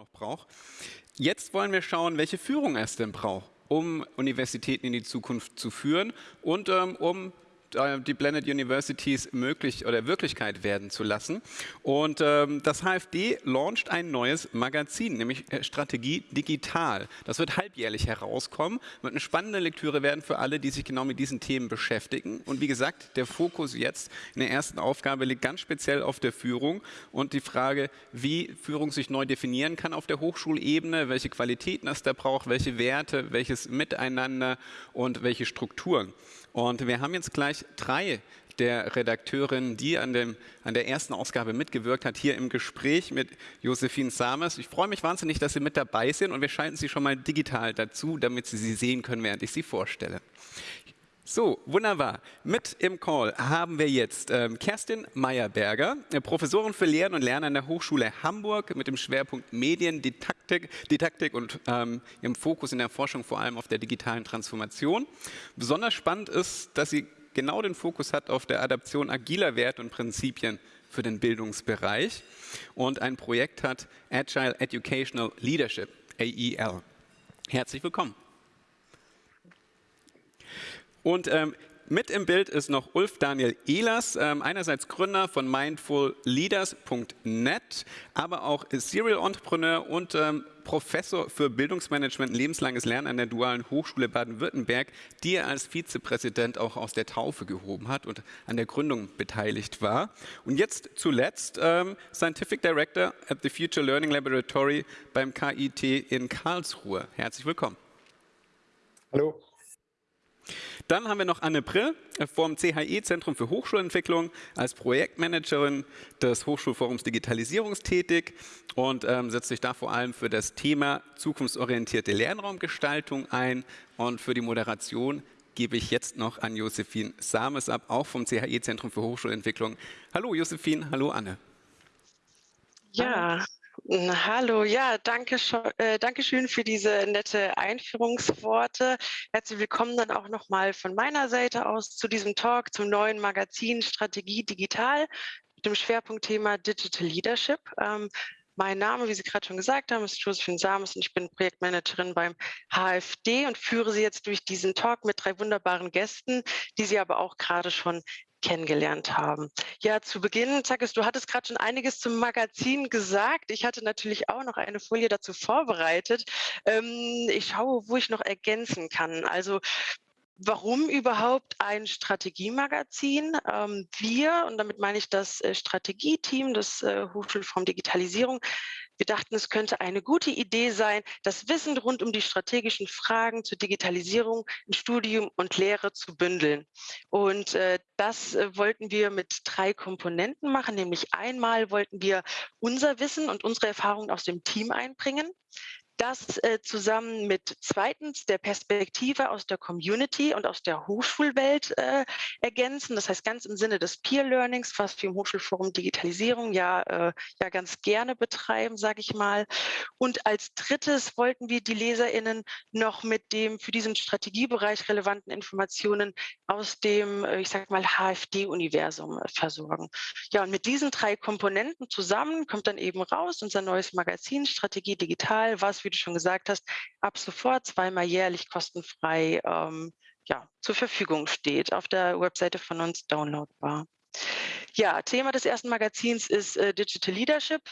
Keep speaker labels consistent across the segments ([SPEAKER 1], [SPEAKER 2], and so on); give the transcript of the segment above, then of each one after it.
[SPEAKER 1] noch braucht. Jetzt wollen wir schauen, welche Führung es denn braucht, um Universitäten in die Zukunft zu führen und ähm, um die Blended Universities möglich oder Wirklichkeit werden zu lassen. Und ähm, das HFD launcht ein neues Magazin, nämlich äh, Strategie Digital. Das wird halbjährlich herauskommen, wird eine spannende Lektüre werden für alle, die sich genau mit diesen Themen beschäftigen. Und wie gesagt, der Fokus jetzt in der ersten Aufgabe liegt ganz speziell auf der Führung und die Frage, wie Führung sich neu definieren kann auf der Hochschulebene, welche Qualitäten es da braucht, welche Werte, welches Miteinander und welche Strukturen. Und wir haben jetzt gleich drei der Redakteurin, die an, dem, an der ersten Ausgabe mitgewirkt hat, hier im Gespräch mit Josephine Samers. Ich freue mich wahnsinnig, dass Sie mit dabei sind und wir schalten Sie schon mal digital dazu, damit Sie sie sehen können, während ich sie vorstelle. So, wunderbar. Mit im Call haben wir jetzt ähm, Kerstin Meyerberger, äh, Professorin für Lehren und Lernen an der Hochschule Hamburg mit dem Schwerpunkt Mediendidaktik Didaktik und ähm, ihrem Fokus in der Forschung vor allem auf der digitalen Transformation. Besonders spannend ist, dass sie genau den Fokus hat auf der Adaption agiler Werte und Prinzipien für den Bildungsbereich und ein Projekt hat Agile Educational Leadership, AEL. Herzlich willkommen. Und ähm, mit im Bild ist noch Ulf Daniel Ehlers, ähm, einerseits Gründer von mindfulleaders.net, aber auch Serial Entrepreneur und ähm, Professor für Bildungsmanagement, lebenslanges Lernen an der Dualen Hochschule Baden-Württemberg, die er als Vizepräsident auch aus der Taufe gehoben hat und an der Gründung beteiligt war. Und jetzt zuletzt ähm, Scientific Director at the Future Learning Laboratory beim KIT in Karlsruhe. Herzlich willkommen.
[SPEAKER 2] Hallo.
[SPEAKER 1] Dann haben wir noch Anne Brill vom CHE Zentrum für Hochschulentwicklung als Projektmanagerin des Hochschulforums Digitalisierung tätig und ähm, setzt sich da vor allem für das Thema zukunftsorientierte Lernraumgestaltung ein und für die Moderation gebe ich jetzt noch an Josephine Sames ab, auch vom CHE Zentrum für Hochschulentwicklung. Hallo Josephine, hallo Anne.
[SPEAKER 3] Ja, Hallo, ja, danke, äh, danke schön für diese nette Einführungsworte. Herzlich willkommen dann auch nochmal von meiner Seite aus zu diesem Talk zum neuen Magazin Strategie Digital mit dem Schwerpunktthema Digital Leadership. Ähm, mein Name, wie Sie gerade schon gesagt haben, ist Josephine Samus und ich bin Projektmanagerin beim HFD und führe Sie jetzt durch diesen Talk mit drei wunderbaren Gästen, die Sie aber auch gerade schon kennengelernt haben. Ja, zu Beginn, Zakis, du hattest gerade schon einiges zum Magazin gesagt. Ich hatte natürlich auch noch eine Folie dazu vorbereitet. Ähm, ich schaue, wo ich noch ergänzen kann. Also Warum überhaupt ein Strategiemagazin? Ähm, wir, und damit meine ich das äh, Strategieteam des äh, Hochschulform Digitalisierung, wir dachten, es könnte eine gute Idee sein, das Wissen rund um die strategischen Fragen zur Digitalisierung in Studium und Lehre zu bündeln. Und äh, das äh, wollten wir mit drei Komponenten machen, nämlich einmal wollten wir unser Wissen und unsere Erfahrungen aus dem Team einbringen das äh, zusammen mit zweitens der Perspektive aus der Community und aus der Hochschulwelt äh, ergänzen. Das heißt ganz im Sinne des Peer Learnings, was wir im Hochschulforum Digitalisierung ja, äh, ja ganz gerne betreiben, sage ich mal. Und als drittes wollten wir die LeserInnen noch mit dem für diesen Strategiebereich relevanten Informationen aus dem, äh, ich sage mal, HFD-Universum äh, versorgen. Ja, und mit diesen drei Komponenten zusammen kommt dann eben raus unser neues Magazin Strategie Digital, was wir wie du schon gesagt hast, ab sofort zweimal jährlich kostenfrei ähm, ja, zur Verfügung steht, auf der Webseite von uns downloadbar. Ja, Thema des ersten Magazins ist äh, Digital Leadership.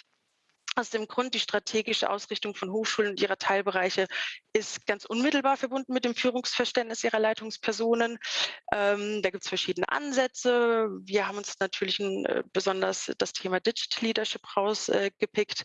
[SPEAKER 3] Aus dem Grund, die strategische Ausrichtung von Hochschulen und ihrer Teilbereiche ist ganz unmittelbar verbunden mit dem Führungsverständnis ihrer Leitungspersonen. Ähm, da gibt es verschiedene Ansätze. Wir haben uns natürlich ein, äh, besonders das Thema Digital Leadership rausgepickt.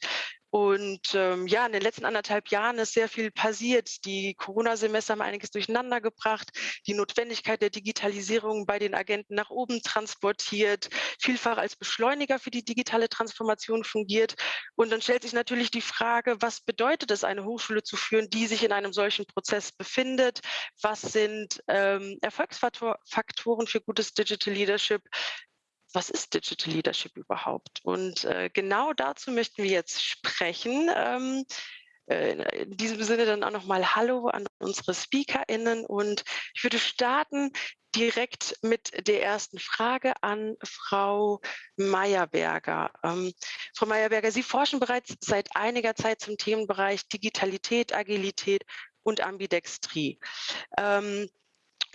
[SPEAKER 3] Und ähm, ja, in den letzten anderthalb Jahren ist sehr viel passiert. Die Corona-Semester haben einiges durcheinander gebracht, die Notwendigkeit der Digitalisierung bei den Agenten nach oben transportiert, vielfach als Beschleuniger für die digitale Transformation fungiert. Und dann stellt sich natürlich die Frage, was bedeutet es, eine Hochschule zu führen, die sich in einem solchen Prozess befindet? Was sind ähm, Erfolgsfaktoren für gutes Digital Leadership? Was ist Digital Leadership überhaupt? Und äh, genau dazu möchten wir jetzt sprechen. Ähm, äh, in diesem Sinne dann auch nochmal Hallo an unsere SpeakerInnen und ich würde starten direkt mit der ersten Frage an Frau Meyerberger. Ähm, Frau Meyerberger, Sie forschen bereits seit einiger Zeit zum Themenbereich Digitalität, Agilität und Ambidextrie. Ähm,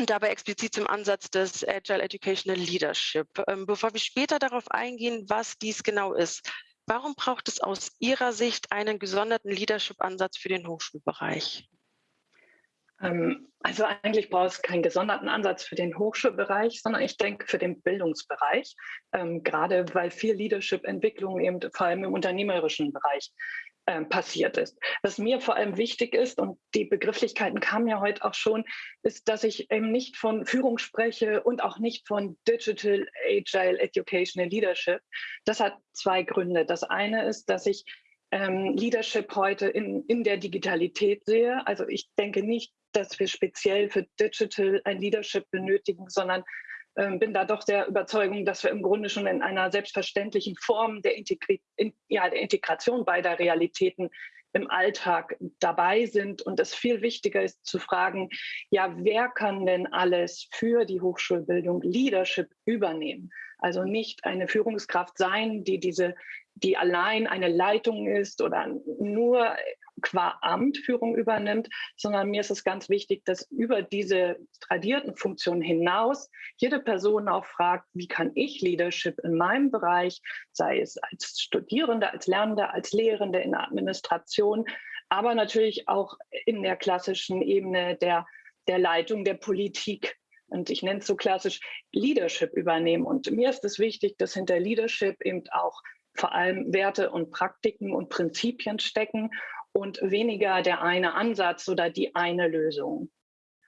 [SPEAKER 3] dabei explizit zum Ansatz des Agile Educational Leadership. Ähm, bevor wir später darauf eingehen, was dies genau ist, warum braucht es aus Ihrer Sicht einen gesonderten Leadership-Ansatz für den Hochschulbereich?
[SPEAKER 4] Ähm, also eigentlich braucht es keinen gesonderten Ansatz für den Hochschulbereich, sondern ich denke für den Bildungsbereich, ähm, gerade weil viel Leadership-Entwicklung eben vor allem im unternehmerischen Bereich passiert ist. Was mir vor allem wichtig ist, und die Begrifflichkeiten kamen ja heute auch schon, ist, dass ich eben nicht von Führung spreche und auch nicht von Digital Agile Educational Leadership. Das hat zwei Gründe. Das eine ist, dass ich ähm, Leadership heute in, in der Digitalität sehe. Also ich denke nicht, dass wir speziell für Digital ein Leadership benötigen, sondern ähm, bin da doch der Überzeugung, dass wir im Grunde schon in einer selbstverständlichen Form der, Integri in, ja, der Integration beider Realitäten im Alltag dabei sind und es viel wichtiger ist zu fragen, ja, wer kann denn alles für die Hochschulbildung Leadership übernehmen? Also nicht eine Führungskraft sein, die diese, die allein eine Leitung ist oder nur qua Amt Führung übernimmt, sondern mir ist es ganz wichtig, dass über diese tradierten Funktionen hinaus jede Person auch fragt, wie kann ich Leadership in meinem Bereich, sei es als Studierende, als Lernende, als Lehrende in der Administration, aber natürlich auch in der klassischen Ebene der, der Leitung der Politik und ich nenne es so klassisch Leadership übernehmen. Und mir ist es wichtig, dass hinter Leadership eben auch vor allem Werte und Praktiken und Prinzipien stecken und weniger der eine Ansatz oder die eine Lösung.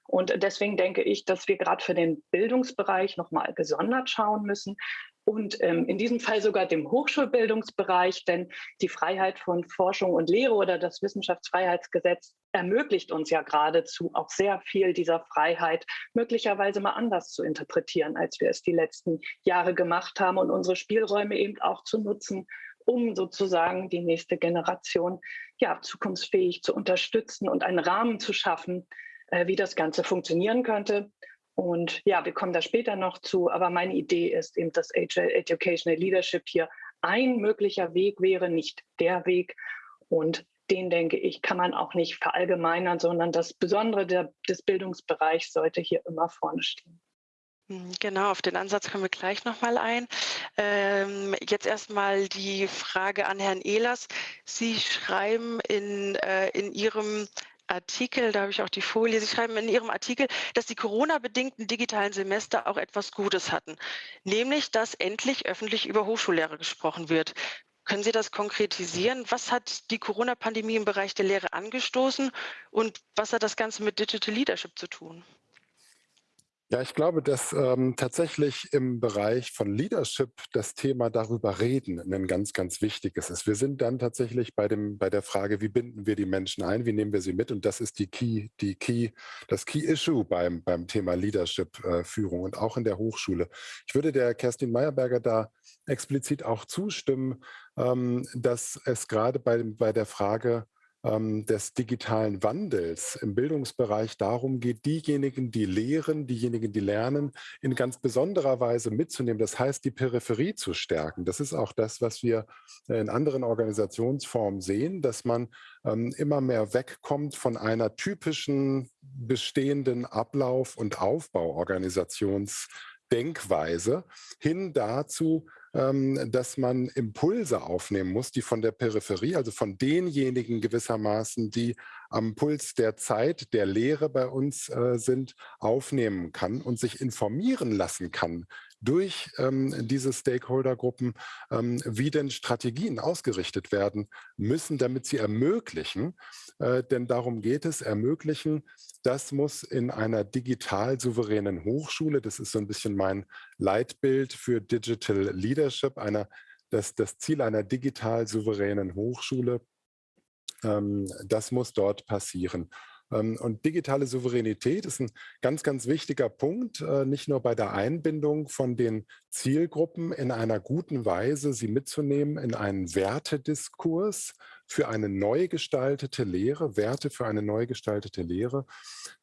[SPEAKER 4] Und deswegen denke ich, dass wir gerade für den Bildungsbereich nochmal gesondert schauen müssen und ähm, in diesem Fall sogar dem Hochschulbildungsbereich, denn die Freiheit von Forschung und Lehre oder das Wissenschaftsfreiheitsgesetz ermöglicht uns ja geradezu auch sehr viel dieser Freiheit möglicherweise mal anders zu interpretieren, als wir es die letzten Jahre gemacht haben und unsere Spielräume eben auch zu nutzen, um sozusagen die nächste Generation ja, zukunftsfähig zu unterstützen und einen Rahmen zu schaffen, äh, wie das Ganze funktionieren könnte. Und ja, wir kommen da später noch zu, aber meine Idee ist eben, dass Educational Leadership hier ein möglicher Weg wäre, nicht der Weg. Und den, denke ich, kann man auch nicht verallgemeinern, sondern das Besondere der, des Bildungsbereichs sollte hier immer vorne stehen.
[SPEAKER 3] Hm, genau, auf den Ansatz kommen wir gleich nochmal ein. Ähm, jetzt erstmal die Frage an Herrn Ehlers. Sie schreiben in, äh, in Ihrem Artikel, da habe ich auch die Folie, Sie schreiben in Ihrem Artikel, dass die Corona-bedingten digitalen Semester auch etwas Gutes hatten, nämlich dass endlich öffentlich über Hochschullehre gesprochen wird. Können Sie das konkretisieren? Was hat die Corona-Pandemie im Bereich der Lehre angestoßen und was hat das Ganze mit Digital Leadership zu tun?
[SPEAKER 2] Ja, ich glaube, dass ähm, tatsächlich im Bereich von Leadership das Thema darüber reden ein ganz, ganz wichtiges ist. Wir sind dann tatsächlich bei dem, bei der Frage, wie binden wir die Menschen ein, wie nehmen wir sie mit? Und das ist die Key, die Key, das Key Issue beim, beim Thema Leadership-Führung äh, und auch in der Hochschule. Ich würde der Kerstin Meyerberger da explizit auch zustimmen, ähm, dass es gerade bei, bei der Frage des digitalen Wandels im Bildungsbereich darum geht, diejenigen, die lehren, diejenigen, die lernen, in ganz besonderer Weise mitzunehmen. Das heißt, die Peripherie zu stärken. Das ist auch das, was wir in anderen Organisationsformen sehen, dass man ähm, immer mehr wegkommt von einer typischen bestehenden Ablauf- und Aufbauorganisationsdenkweise hin dazu, ähm, dass man Impulse aufnehmen muss, die von der Peripherie, also von denjenigen gewissermaßen, die am Puls der Zeit, der Lehre bei uns äh, sind, aufnehmen kann und sich informieren lassen kann durch ähm, diese Stakeholdergruppen, ähm, wie denn Strategien ausgerichtet werden müssen, damit sie ermöglichen, äh, denn darum geht es, ermöglichen, das muss in einer digital souveränen Hochschule, das ist so ein bisschen mein Leitbild für Digital Leadership, einer, das, das Ziel einer digital souveränen Hochschule, ähm, das muss dort passieren. Ähm, und digitale Souveränität ist ein ganz, ganz wichtiger Punkt, äh, nicht nur bei der Einbindung von den Zielgruppen in einer guten Weise, sie mitzunehmen in einen Wertediskurs für eine neu gestaltete Lehre, Werte für eine neu gestaltete Lehre,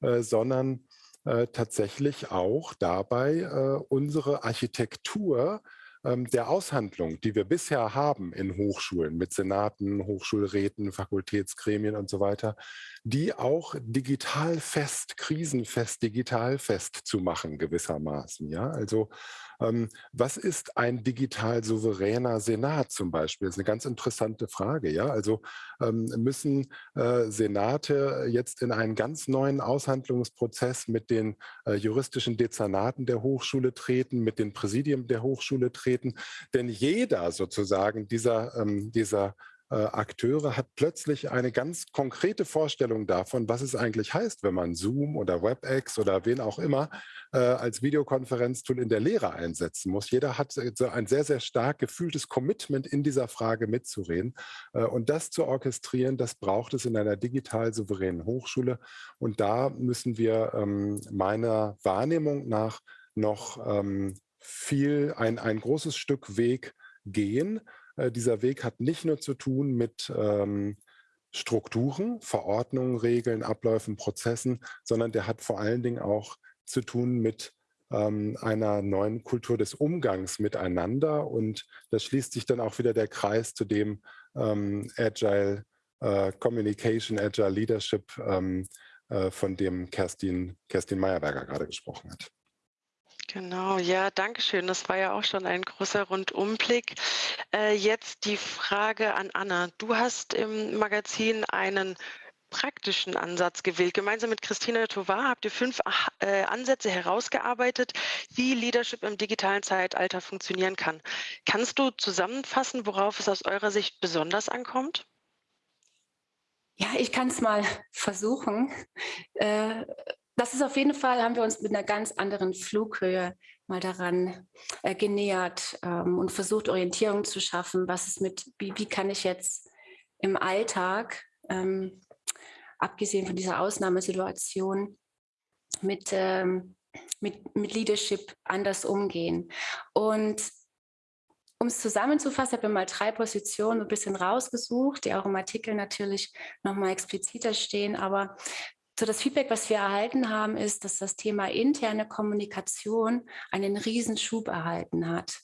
[SPEAKER 2] äh, sondern äh, tatsächlich auch dabei unsere Architektur ähm, der Aushandlung, die wir bisher haben in Hochschulen mit Senaten, Hochschulräten, Fakultätsgremien und so weiter, die auch digital fest, krisenfest, digital fest zu machen gewissermaßen. Ja, also ähm, was ist ein digital souveräner Senat zum Beispiel? Das ist eine ganz interessante Frage. Ja, also ähm, müssen äh, Senate jetzt in einen ganz neuen Aushandlungsprozess mit den äh, juristischen Dezernaten der Hochschule treten, mit den Präsidien der Hochschule treten? Denn jeder sozusagen dieser, ähm, dieser Akteure hat plötzlich eine ganz konkrete Vorstellung davon, was es eigentlich heißt, wenn man Zoom oder WebEx oder wen auch immer äh, als Videokonferenztool in der Lehre einsetzen muss. Jeder hat so ein sehr, sehr stark gefühltes Commitment in dieser Frage mitzureden. Äh, und das zu orchestrieren, das braucht es in einer digital souveränen Hochschule. Und da müssen wir ähm, meiner Wahrnehmung nach noch ähm, viel, ein, ein großes Stück Weg gehen. Äh, dieser Weg hat nicht nur zu tun mit ähm, Strukturen, Verordnungen, Regeln, Abläufen, Prozessen, sondern der hat vor allen Dingen auch zu tun mit ähm, einer neuen Kultur des Umgangs miteinander. Und das schließt sich dann auch wieder der Kreis zu dem ähm, Agile äh, Communication, Agile Leadership, ähm, äh, von dem Kerstin, Kerstin Meyerberger gerade gesprochen hat.
[SPEAKER 3] Genau, ja, danke schön. Das war ja auch schon ein großer Rundumblick. Äh, jetzt die Frage an Anna. Du hast im Magazin einen praktischen Ansatz gewählt. Gemeinsam mit Christina Tovar habt ihr fünf äh, Ansätze herausgearbeitet, wie Leadership im digitalen Zeitalter funktionieren kann. Kannst du zusammenfassen, worauf es aus eurer Sicht besonders ankommt?
[SPEAKER 5] Ja, ich kann es mal versuchen. Äh, das ist auf jeden Fall, haben wir uns mit einer ganz anderen Flughöhe mal daran äh, genähert ähm, und versucht, Orientierung zu schaffen. Was ist mit, wie, wie kann ich jetzt im Alltag, ähm, abgesehen von dieser Ausnahmesituation, mit, ähm, mit, mit Leadership anders umgehen? Und um es zusammenzufassen, habe ich mal drei Positionen ein bisschen rausgesucht, die auch im Artikel natürlich nochmal expliziter stehen. Aber so das Feedback, was wir erhalten haben, ist, dass das Thema interne Kommunikation einen Riesenschub erhalten hat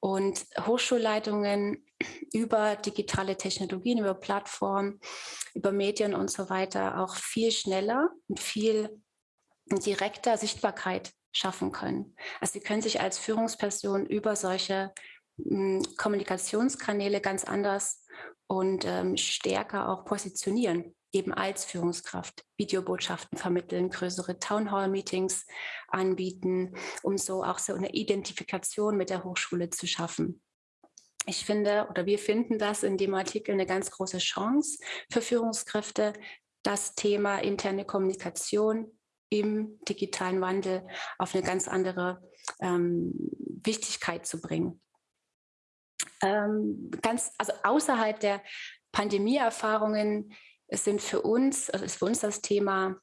[SPEAKER 5] und Hochschulleitungen über digitale Technologien, über Plattformen, über Medien und so weiter auch viel schneller und viel direkter Sichtbarkeit schaffen können. Also sie können sich als Führungsperson über solche hm, Kommunikationskanäle ganz anders und ähm, stärker auch positionieren eben als Führungskraft Videobotschaften vermitteln, größere Townhall-Meetings anbieten, um so auch so eine Identifikation mit der Hochschule zu schaffen. Ich finde oder wir finden das in dem Artikel eine ganz große Chance für Führungskräfte, das Thema interne Kommunikation im digitalen Wandel auf eine ganz andere ähm, Wichtigkeit zu bringen. Ähm, ganz, also außerhalb der Pandemieerfahrungen es sind für uns, also ist für uns das Thema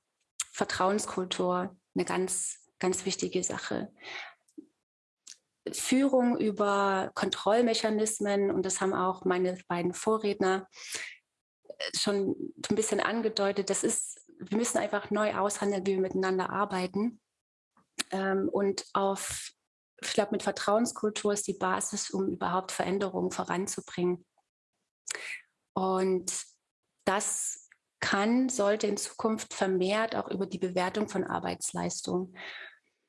[SPEAKER 5] Vertrauenskultur eine ganz, ganz wichtige Sache. Führung über Kontrollmechanismen, und das haben auch meine beiden Vorredner äh, schon ein bisschen angedeutet, das ist, wir müssen einfach neu aushandeln, wie wir miteinander arbeiten. Ähm, und auf, ich glaube, mit Vertrauenskultur ist die Basis, um überhaupt Veränderungen voranzubringen. Und das kann, sollte in Zukunft vermehrt auch über die Bewertung von Arbeitsleistung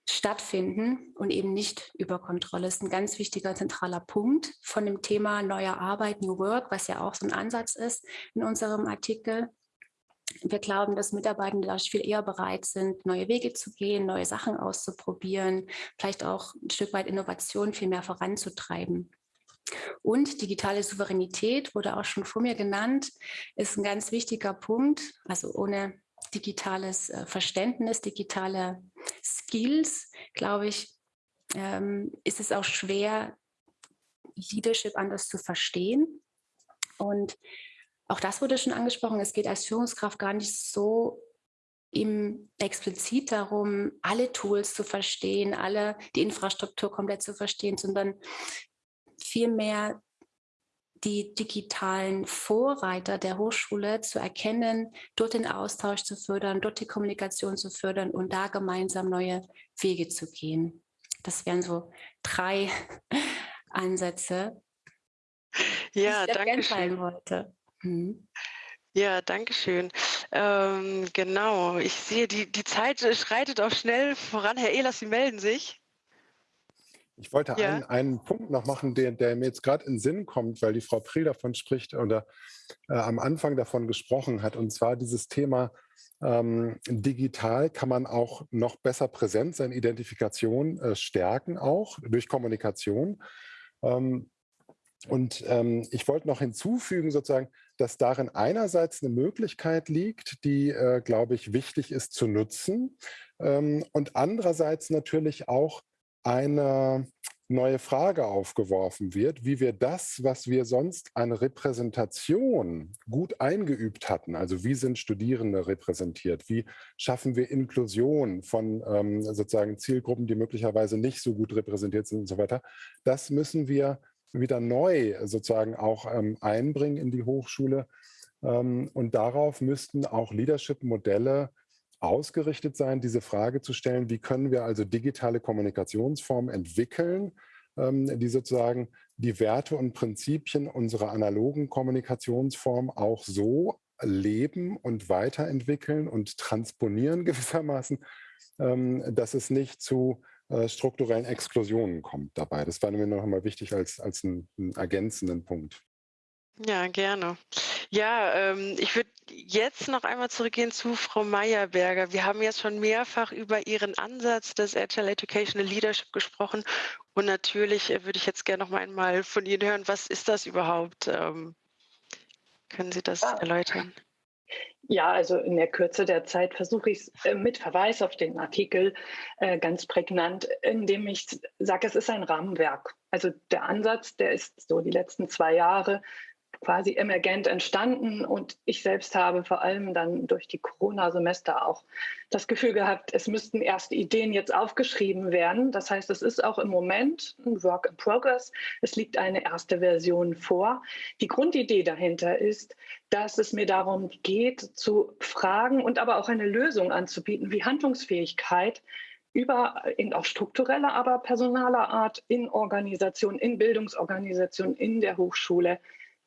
[SPEAKER 5] stattfinden und eben nicht über Kontrolle. Das ist ein ganz wichtiger zentraler Punkt von dem Thema neuer Arbeit, New Work, was ja auch so ein Ansatz ist in unserem Artikel. Wir glauben, dass Mitarbeitende da viel eher bereit sind, neue Wege zu gehen, neue Sachen auszuprobieren, vielleicht auch ein Stück weit Innovation viel mehr voranzutreiben. Und digitale Souveränität wurde auch schon vor mir genannt, ist ein ganz wichtiger Punkt. Also ohne digitales äh, Verständnis, digitale Skills, glaube ich, ähm, ist es auch schwer, Leadership anders zu verstehen. Und auch das wurde schon angesprochen. Es geht als Führungskraft gar nicht so im explizit darum, alle Tools zu verstehen, alle die Infrastruktur komplett zu verstehen, sondern vielmehr die digitalen Vorreiter der Hochschule zu erkennen, dort den Austausch zu fördern, dort die Kommunikation zu fördern und da gemeinsam neue Wege zu gehen. Das wären so drei Ansätze,
[SPEAKER 3] ja, die ich danke schön. wollte. Hm. Ja, danke schön. Ähm, genau, ich sehe, die, die Zeit schreitet auch schnell voran. Herr Ehlers, Sie melden sich.
[SPEAKER 2] Ich wollte ja. einen, einen Punkt noch machen, der, der mir jetzt gerade in den Sinn kommt, weil die Frau Priel davon spricht oder äh, am Anfang davon gesprochen hat, und zwar dieses Thema ähm, digital kann man auch noch besser präsent sein, Identifikation äh, stärken auch durch Kommunikation. Ähm, und ähm, ich wollte noch hinzufügen, sozusagen, dass darin einerseits eine Möglichkeit liegt, die, äh, glaube ich, wichtig ist zu nutzen ähm, und andererseits natürlich auch eine neue Frage aufgeworfen wird, wie wir das, was wir sonst an Repräsentation gut eingeübt hatten, also wie sind Studierende repräsentiert, wie schaffen wir Inklusion von ähm, sozusagen Zielgruppen, die möglicherweise nicht so gut repräsentiert sind und so weiter, das müssen wir wieder neu sozusagen auch ähm, einbringen in die Hochschule. Ähm, und darauf müssten auch Leadership-Modelle ausgerichtet sein, diese Frage zu stellen, wie können wir also digitale Kommunikationsformen entwickeln, ähm, die sozusagen die Werte und Prinzipien unserer analogen Kommunikationsform auch so leben und weiterentwickeln und transponieren gewissermaßen, ähm, dass es nicht zu äh, strukturellen Exklusionen kommt dabei. Das war mir noch einmal wichtig als, als einen, einen ergänzenden Punkt.
[SPEAKER 3] Ja, gerne. Ja, ähm, ich würde jetzt noch einmal zurückgehen zu Frau Meyerberger. Wir haben jetzt schon mehrfach über Ihren Ansatz des Agile Educational Leadership gesprochen. Und natürlich äh, würde ich jetzt gerne noch einmal von Ihnen hören, was ist das überhaupt? Ähm, können Sie das ja. erläutern?
[SPEAKER 4] Ja, also in der Kürze der Zeit versuche ich es äh, mit Verweis auf den Artikel äh, ganz prägnant, indem ich sage, es ist ein Rahmenwerk. Also der Ansatz, der ist so die letzten zwei Jahre quasi emergent entstanden und ich selbst habe vor allem dann durch die Corona-Semester auch das Gefühl gehabt, es müssten erste Ideen jetzt aufgeschrieben werden. Das heißt, es ist auch im Moment ein Work in Progress. Es liegt eine erste Version vor. Die Grundidee dahinter ist, dass es mir darum geht, zu fragen und aber auch eine Lösung anzubieten, wie Handlungsfähigkeit über in auch struktureller, aber personaler Art in Organisationen, in Bildungsorganisationen, in der Hochschule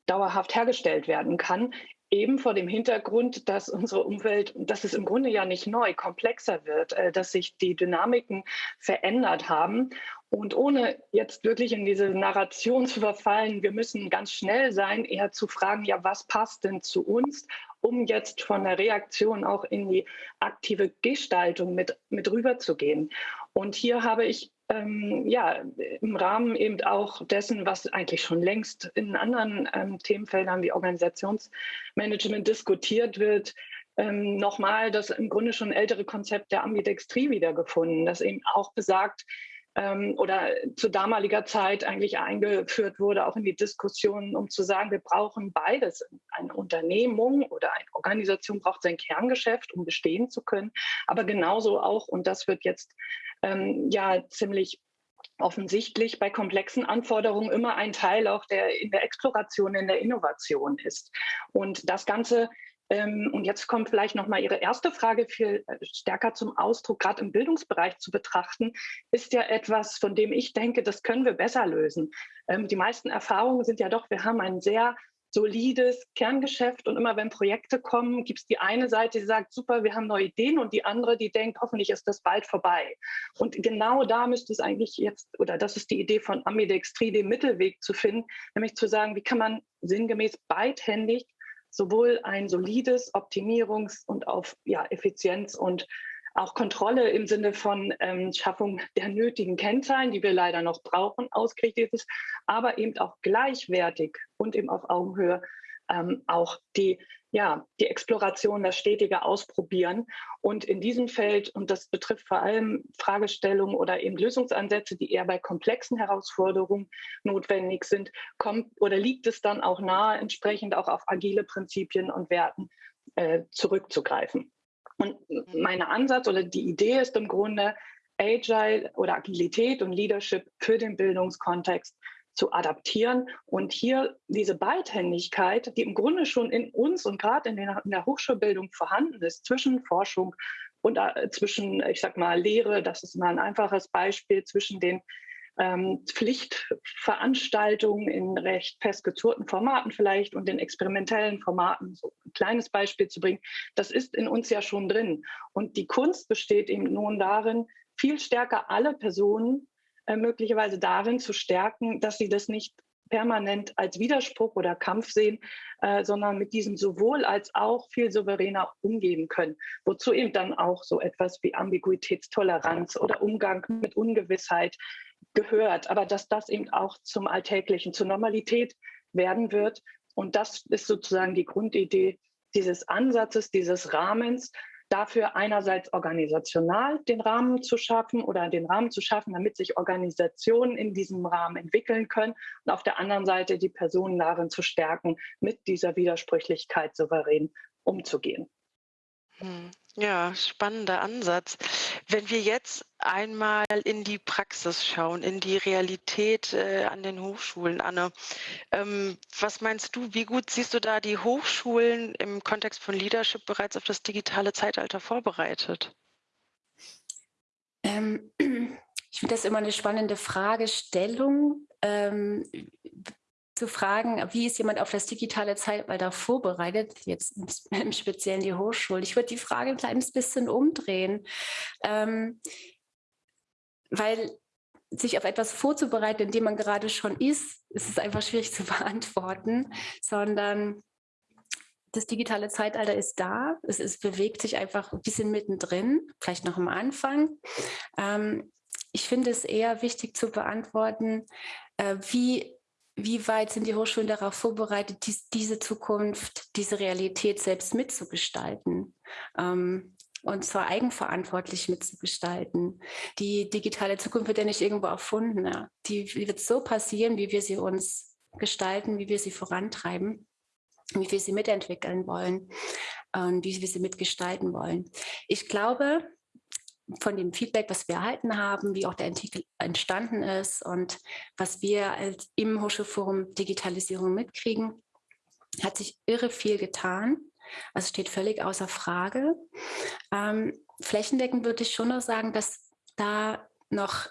[SPEAKER 4] dauerhaft hergestellt werden kann, eben vor dem Hintergrund, dass unsere Umwelt, dass es im Grunde ja nicht neu, komplexer wird, äh, dass sich die Dynamiken verändert haben. Und ohne jetzt wirklich in diese Narration zu verfallen, wir müssen ganz schnell sein, eher zu fragen, ja, was passt denn zu uns, um jetzt von der Reaktion auch in die aktive Gestaltung mit, mit rüberzugehen. Und hier habe ich ähm, ja, im Rahmen eben auch dessen, was eigentlich schon längst in anderen ähm, Themenfeldern wie Organisationsmanagement diskutiert wird, ähm, nochmal das im Grunde schon ältere Konzept der Ambidextrie wiedergefunden, das eben auch besagt, ähm, oder zu damaliger Zeit eigentlich eingeführt wurde, auch in die Diskussion, um zu sagen, wir brauchen beides. Eine Unternehmung oder eine Organisation braucht sein Kerngeschäft, um bestehen zu können, aber genauso auch, und das wird jetzt ähm, ja ziemlich offensichtlich bei komplexen Anforderungen immer ein Teil auch der in der Exploration, in der Innovation ist. Und das Ganze und jetzt kommt vielleicht noch mal Ihre erste Frage viel äh, stärker zum Ausdruck, gerade im Bildungsbereich zu betrachten, ist ja etwas, von dem ich denke, das können wir besser lösen. Ähm, die meisten Erfahrungen sind ja doch, wir haben ein sehr solides Kerngeschäft und immer wenn Projekte kommen, gibt es die eine Seite, die sagt, super, wir haben neue Ideen und die andere, die denkt, hoffentlich ist das bald vorbei. Und genau da müsste es eigentlich jetzt, oder das ist die Idee von Ambidextrie, den Mittelweg zu finden, nämlich zu sagen, wie kann man sinngemäß beidhändig sowohl ein solides Optimierungs- und auf ja, Effizienz und auch Kontrolle im Sinne von ähm, Schaffung der nötigen Kennzahlen, die wir leider noch brauchen, ausgerichtet ist, aber eben auch gleichwertig und eben auf Augenhöhe ähm, auch die, ja, die Exploration, das stetige Ausprobieren. Und in diesem Feld, und das betrifft vor allem Fragestellungen oder eben Lösungsansätze, die eher bei komplexen Herausforderungen notwendig sind, kommt oder liegt es dann auch nahe, entsprechend auch auf agile Prinzipien und Werten äh, zurückzugreifen. Und mein Ansatz oder die Idee ist im Grunde, Agile oder Agilität und Leadership für den Bildungskontext zu adaptieren und hier diese Beidhändigkeit, die im Grunde schon in uns und gerade in, in, der Hochschulbildung vorhanden ist, zwischen Forschung und äh, zwischen, ich sag mal, Lehre, das ist mal ein einfaches Beispiel, zwischen den ähm, Pflichtveranstaltungen in recht festgezurrten Formaten vielleicht und den experimentellen Formaten, so ein kleines Beispiel zu bringen, das ist in uns ja schon drin. Und die Kunst besteht eben nun darin, viel stärker alle Personen möglicherweise darin zu stärken, dass sie das nicht permanent als Widerspruch oder Kampf sehen, äh, sondern mit diesem sowohl als auch viel souveräner umgehen können. Wozu eben dann auch so etwas wie Ambiguitätstoleranz oder Umgang mit Ungewissheit gehört, aber dass das eben auch zum Alltäglichen, zur Normalität werden wird. Und das ist sozusagen die Grundidee dieses Ansatzes, dieses Rahmens, dafür einerseits organisational den Rahmen zu schaffen oder den Rahmen zu schaffen, damit sich Organisationen in diesem Rahmen entwickeln können und auf der anderen Seite die Personen darin zu stärken, mit dieser Widersprüchlichkeit souverän umzugehen.
[SPEAKER 3] Hm. Ja, spannender Ansatz. Wenn wir jetzt einmal in die Praxis schauen, in die Realität äh, an den Hochschulen, Anne, ähm, was meinst du, wie gut siehst du da die Hochschulen im Kontext von Leadership bereits auf das digitale Zeitalter vorbereitet?
[SPEAKER 5] Ähm, ich finde das immer eine spannende Fragestellung. Ähm, zu fragen, wie ist jemand auf das digitale Zeitalter vorbereitet, jetzt im Speziellen die Hochschule. Ich würde die Frage ein kleines bisschen umdrehen, ähm, weil sich auf etwas vorzubereiten, in dem man gerade schon ist, ist es einfach schwierig zu beantworten, sondern das digitale Zeitalter ist da, es, es bewegt sich einfach ein bisschen mittendrin, vielleicht noch am Anfang. Ähm, ich finde es eher wichtig zu beantworten, äh, wie wie weit sind die Hochschulen darauf vorbereitet, dies, diese Zukunft, diese Realität selbst mitzugestalten? Ähm, und zwar eigenverantwortlich mitzugestalten. Die digitale Zukunft wird ja nicht irgendwo erfunden. Ja. Die wird so passieren, wie wir sie uns gestalten, wie wir sie vorantreiben, wie wir sie mitentwickeln wollen und wie wir sie mitgestalten wollen. Ich glaube, von dem Feedback, was wir erhalten haben, wie auch der Artikel entstanden ist und was wir als im Hochschulforum Digitalisierung mitkriegen, hat sich irre viel getan. Also steht völlig außer Frage. Ähm, flächendeckend würde ich schon noch sagen, dass da noch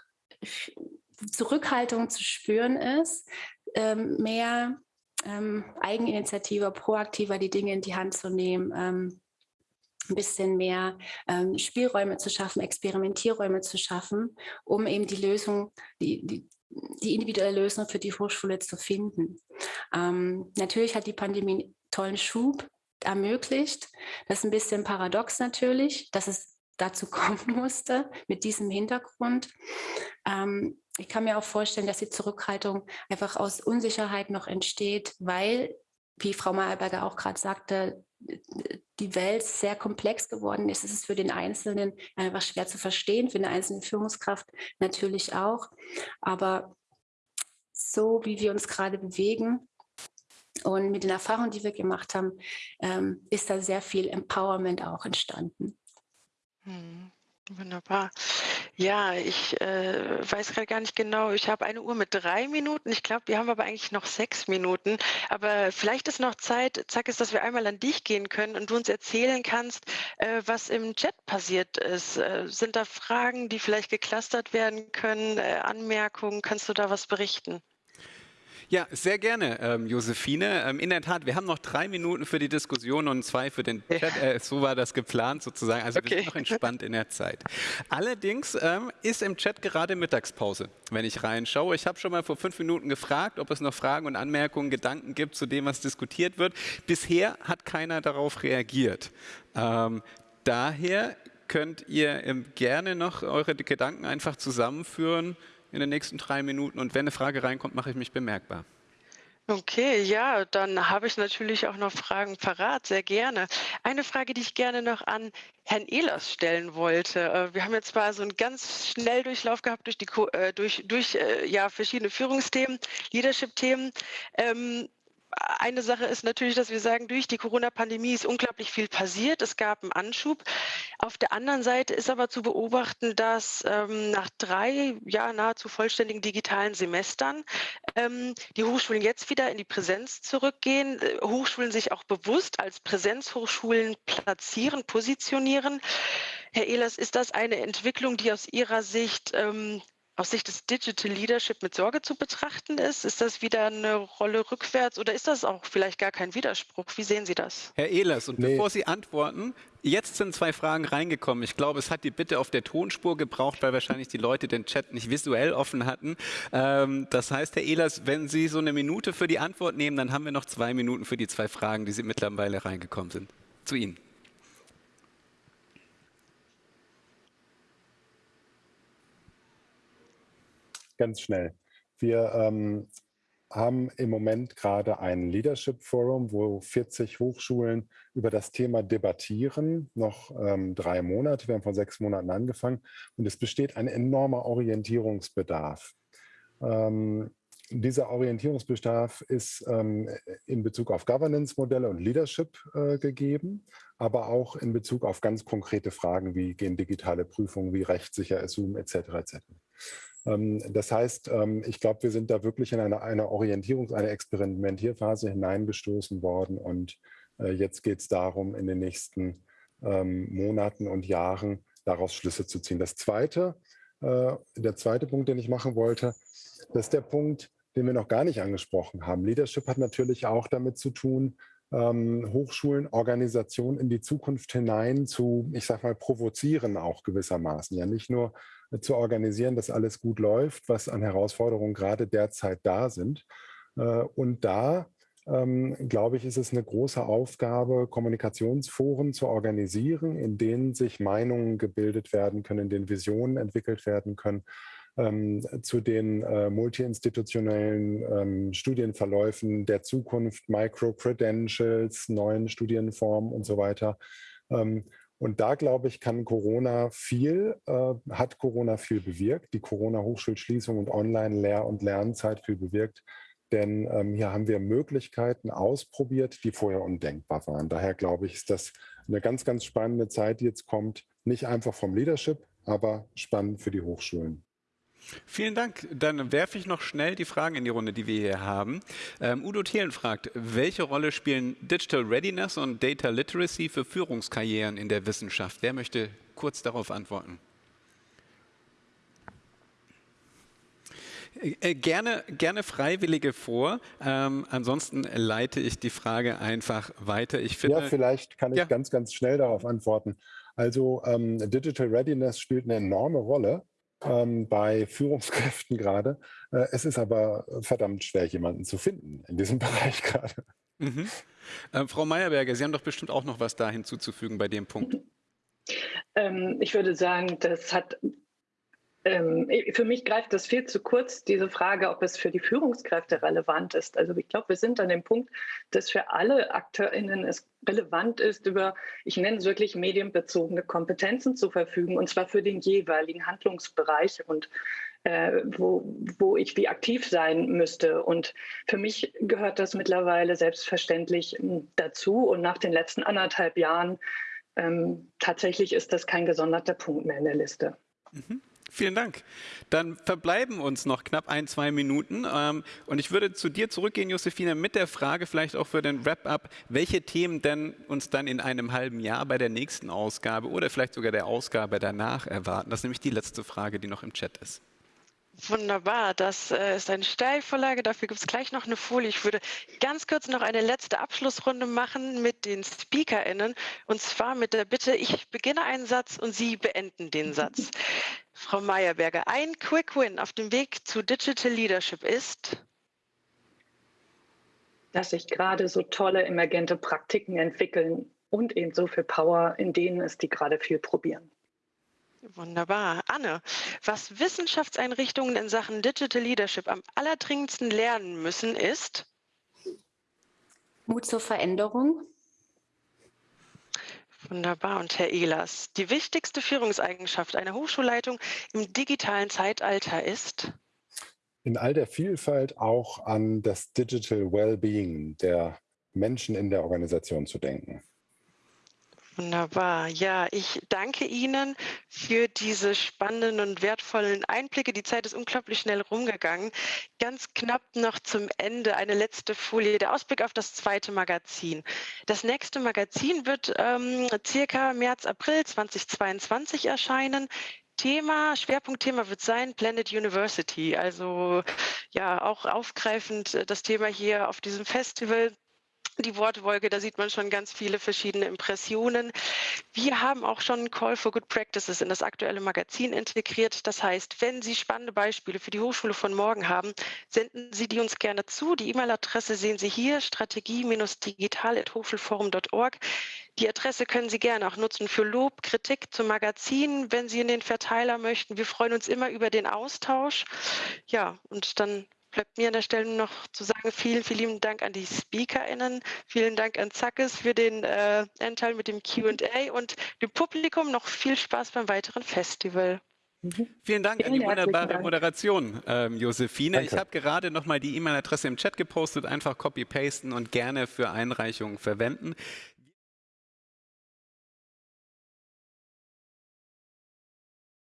[SPEAKER 5] Zurückhaltung zu spüren ist, ähm, mehr ähm, Eigeninitiative, proaktiver die Dinge in die Hand zu nehmen, ähm, ein bisschen mehr ähm, Spielräume zu schaffen, Experimentierräume zu schaffen, um eben die Lösung, die, die, die individuelle Lösung für die Hochschule zu finden. Ähm, natürlich hat die Pandemie einen tollen Schub ermöglicht. Das ist ein bisschen paradox natürlich, dass es dazu kommen musste mit diesem Hintergrund. Ähm, ich kann mir auch vorstellen, dass die Zurückhaltung einfach aus Unsicherheit noch entsteht, weil, wie Frau Mayerberger auch gerade sagte, die Welt sehr komplex geworden ist. Es ist für den Einzelnen einfach schwer zu verstehen, für eine einzelne Führungskraft natürlich auch. Aber so wie wir uns gerade bewegen und mit den Erfahrungen, die wir gemacht haben, ähm, ist da sehr viel Empowerment auch entstanden.
[SPEAKER 3] Hm. Wunderbar. Ja, ich äh, weiß gerade gar nicht genau. Ich habe eine Uhr mit drei Minuten. Ich glaube, wir haben aber eigentlich noch sechs Minuten. Aber vielleicht ist noch Zeit, zack, ist, dass wir einmal an dich gehen können und du uns erzählen kannst, äh, was im Chat passiert ist. Äh, sind da Fragen, die vielleicht geklustert werden können, äh, Anmerkungen? Kannst du da was berichten?
[SPEAKER 1] Ja, sehr gerne, ähm, Josephine. Ähm, in der Tat, wir haben noch drei Minuten für die Diskussion und zwei für den Chat. Äh, so war das geplant sozusagen. Also okay. wir sind noch entspannt in der Zeit. Allerdings ähm, ist im Chat gerade Mittagspause, wenn ich reinschaue. Ich habe schon mal vor fünf Minuten gefragt, ob es noch Fragen und Anmerkungen, Gedanken gibt zu dem, was diskutiert wird. Bisher hat keiner darauf reagiert. Ähm, daher könnt ihr ähm, gerne noch eure Gedanken einfach zusammenführen in den nächsten drei Minuten. Und wenn eine Frage reinkommt, mache ich mich bemerkbar.
[SPEAKER 3] Okay, ja, dann habe ich natürlich auch noch Fragen parat, sehr gerne. Eine Frage, die ich gerne noch an Herrn Ehlers stellen wollte. Äh, wir haben jetzt zwar so einen ganz Schnelldurchlauf gehabt durch, die, äh, durch, durch äh, ja, verschiedene Führungsthemen, Leadership-Themen. Ähm, eine Sache ist natürlich, dass wir sagen, durch die Corona-Pandemie ist unglaublich viel passiert. Es gab einen Anschub. Auf der anderen Seite ist aber zu beobachten, dass ähm, nach drei ja, nahezu vollständigen digitalen Semestern ähm, die Hochschulen jetzt wieder in die Präsenz zurückgehen, äh, Hochschulen sich auch bewusst als Präsenzhochschulen platzieren, positionieren. Herr Ehlers, ist das eine Entwicklung, die aus Ihrer Sicht ähm, aus Sicht des Digital Leadership mit Sorge zu betrachten ist? Ist das wieder eine Rolle rückwärts oder ist das auch vielleicht gar kein Widerspruch? Wie sehen Sie das?
[SPEAKER 1] Herr Ehlers, und nee. bevor Sie antworten, jetzt sind zwei Fragen reingekommen. Ich glaube, es hat die Bitte auf der Tonspur gebraucht, weil wahrscheinlich die Leute den Chat nicht visuell offen hatten. Ähm, das heißt, Herr Ehlers, wenn Sie so eine Minute für die Antwort nehmen, dann haben wir noch zwei Minuten für die zwei Fragen, die Sie mittlerweile reingekommen sind. Zu Ihnen.
[SPEAKER 2] Ganz schnell. Wir ähm, haben im Moment gerade ein Leadership Forum, wo 40 Hochschulen über das Thema debattieren, noch ähm, drei Monate, wir haben vor sechs Monaten angefangen und es besteht ein enormer Orientierungsbedarf. Ähm, dieser Orientierungsbedarf ist ähm, in Bezug auf Governance-Modelle und Leadership äh, gegeben, aber auch in Bezug auf ganz konkrete Fragen, wie gehen digitale Prüfungen, wie rechtssicher ist Zoom etc. etc. Ähm, das heißt, ähm, ich glaube, wir sind da wirklich in eine, eine Orientierungs-, eine Experimentierphase hineingestoßen worden und äh, jetzt geht es darum, in den nächsten ähm, Monaten und Jahren daraus Schlüsse zu ziehen. Das zweite, äh, der zweite Punkt, den ich machen wollte, das ist der Punkt, den wir noch gar nicht angesprochen haben. Leadership hat natürlich auch damit zu tun, Hochschulen, Organisationen in die Zukunft hinein zu, ich sag mal, provozieren auch gewissermaßen. Ja, nicht nur zu organisieren, dass alles gut läuft, was an Herausforderungen gerade derzeit da sind. Äh, und da, ähm, glaube ich, ist es eine große Aufgabe, Kommunikationsforen zu organisieren, in denen sich Meinungen gebildet werden können, in denen Visionen entwickelt werden können, ähm, zu den äh, multiinstitutionellen ähm, Studienverläufen der Zukunft, Micro-Credentials, neuen Studienformen und so weiter. Und da, glaube ich, kann Corona viel, äh, hat Corona viel bewirkt, die Corona-Hochschulschließung und Online-Lehr- und Lernzeit viel bewirkt. Denn ähm, hier haben wir Möglichkeiten ausprobiert, die vorher undenkbar waren. Daher glaube ich, ist das eine ganz, ganz spannende Zeit, die jetzt kommt. Nicht einfach vom Leadership, aber spannend für die Hochschulen.
[SPEAKER 1] Vielen Dank. Dann werfe ich noch schnell die Fragen in die Runde, die wir hier haben. Ähm, Udo Thelen fragt, welche Rolle spielen Digital Readiness und Data Literacy für Führungskarrieren in der Wissenschaft? Wer möchte kurz darauf antworten? Äh, gerne, gerne Freiwillige vor. Ähm, ansonsten leite ich die Frage einfach weiter. Ich finde,
[SPEAKER 2] ja, vielleicht kann ich ja. ganz, ganz schnell darauf antworten. Also ähm, Digital Readiness spielt eine enorme Rolle ähm, bei Führungskräften gerade. Äh, es ist aber verdammt schwer, jemanden zu finden in diesem Bereich gerade.
[SPEAKER 1] Mhm. Äh, Frau Meyerberger, Sie haben doch bestimmt auch noch was da hinzuzufügen bei dem Punkt.
[SPEAKER 4] Ähm, ich würde sagen, das hat ähm, für mich greift das viel zu kurz, diese Frage, ob es für die Führungskräfte relevant ist. Also ich glaube, wir sind an dem Punkt, dass für alle AkteurInnen es relevant ist, über, ich nenne es wirklich medienbezogene Kompetenzen zu verfügen, und zwar für den jeweiligen Handlungsbereich und äh, wo, wo ich wie aktiv sein müsste. Und für mich gehört das mittlerweile selbstverständlich hm, dazu. Und nach den letzten anderthalb Jahren ähm, tatsächlich ist das kein gesonderter Punkt mehr in der Liste.
[SPEAKER 1] Mhm. Vielen Dank. Dann verbleiben uns noch knapp ein, zwei Minuten. Ähm, und ich würde zu dir zurückgehen, Josefine, mit der Frage vielleicht auch für den Wrap-up, welche Themen denn uns dann in einem halben Jahr bei der nächsten Ausgabe oder vielleicht sogar der Ausgabe danach erwarten. Das ist nämlich die letzte Frage, die noch im Chat ist.
[SPEAKER 3] Wunderbar, das äh, ist eine Steilvorlage. Dafür gibt es gleich noch eine Folie. Ich würde ganz kurz noch eine letzte Abschlussrunde machen mit den SpeakerInnen. Und zwar mit der Bitte, ich beginne einen Satz und Sie beenden den Satz. Frau Meyerberger, ein Quick Win auf dem Weg zu Digital Leadership ist?
[SPEAKER 4] Dass sich gerade so tolle emergente Praktiken entwickeln und eben so viel Power, in denen es die gerade viel probieren.
[SPEAKER 3] Wunderbar. Anne, was Wissenschaftseinrichtungen in Sachen Digital Leadership am allerdringendsten lernen müssen, ist?
[SPEAKER 5] Mut zur Veränderung.
[SPEAKER 3] Wunderbar. Und Herr Ehlers, die wichtigste Führungseigenschaft einer Hochschulleitung im digitalen Zeitalter ist?
[SPEAKER 2] in all der Vielfalt auch an das Digital Wellbeing der Menschen in der Organisation zu denken.
[SPEAKER 3] Wunderbar. Ja, ich danke Ihnen für diese spannenden und wertvollen Einblicke. Die Zeit ist unglaublich schnell rumgegangen. Ganz knapp noch zum Ende eine letzte Folie, der Ausblick auf das zweite Magazin. Das nächste Magazin wird ähm, circa März, April 2022 erscheinen. Thema, Schwerpunktthema wird sein Planet University. Also ja, auch aufgreifend äh, das Thema hier auf diesem Festival die Wortwolke, da sieht man schon ganz viele verschiedene Impressionen. Wir haben auch schon einen Call for Good Practices in das aktuelle Magazin integriert. Das heißt, wenn Sie spannende Beispiele für die Hochschule von morgen haben, senden Sie die uns gerne zu. Die E-Mail-Adresse sehen Sie hier, strategie-digital.hochschulforum.org. Die Adresse können Sie gerne auch nutzen für Lob, Kritik zum Magazin, wenn Sie in den Verteiler möchten. Wir freuen uns immer über den Austausch. Ja, und dann bleibt mir an der Stelle noch zu sagen, vielen, vielen Dank an die SpeakerInnen, vielen Dank an Zackes für den äh, Anteil mit dem Q&A und dem Publikum noch viel Spaß beim weiteren Festival.
[SPEAKER 1] Mhm. Vielen Dank Vielen an die wunderbare Dank. Moderation, ähm, Josephine. Danke. Ich habe gerade noch mal die E-Mail-Adresse im Chat gepostet, einfach copy-pasten und gerne für Einreichungen verwenden.